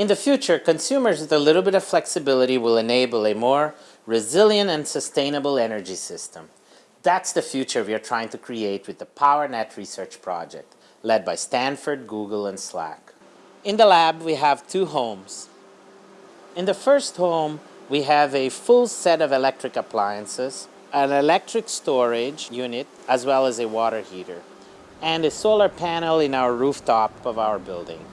In the future, consumers with a little bit of flexibility will enable a more resilient and sustainable energy system. That's the future we are trying to create with the PowerNet research project, led by Stanford, Google, and SLAC. In the lab, we have two homes. In the first home, we have a full set of electric appliances, an electric storage unit, as well as a water heater, and a solar panel in our rooftop of our building.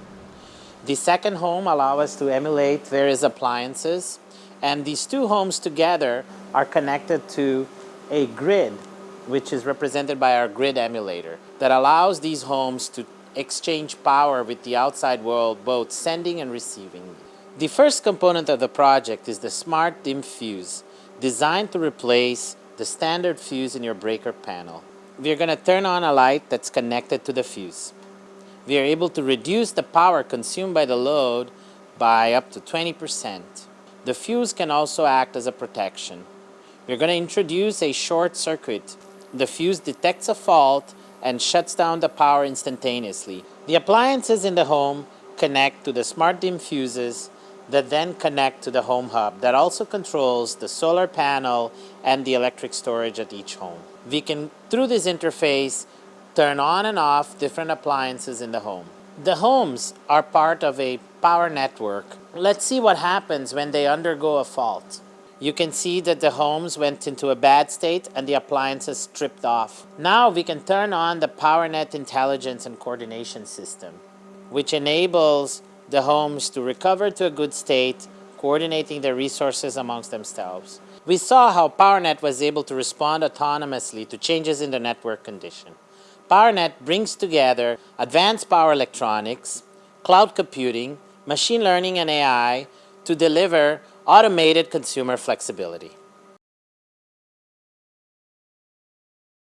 The second home allows us to emulate various appliances, and these two homes together are connected to a grid, which is represented by our grid emulator, that allows these homes to exchange power with the outside world, both sending and receiving. The first component of the project is the Smart Dim Fuse, designed to replace the standard fuse in your breaker panel. We are going to turn on a light that's connected to the fuse. We are able to reduce the power consumed by the load by up to 20%. The fuse can also act as a protection. We're going to introduce a short circuit. The fuse detects a fault and shuts down the power instantaneously. The appliances in the home connect to the smart dim fuses that then connect to the home hub that also controls the solar panel and the electric storage at each home. We can, through this interface, turn on and off different appliances in the home. The homes are part of a power network. Let's see what happens when they undergo a fault. You can see that the homes went into a bad state and the appliances stripped off. Now we can turn on the PowerNet intelligence and coordination system, which enables the homes to recover to a good state, coordinating their resources amongst themselves. We saw how PowerNet was able to respond autonomously to changes in the network condition. PowerNet brings together advanced power electronics, cloud computing, machine learning and AI to deliver automated consumer flexibility.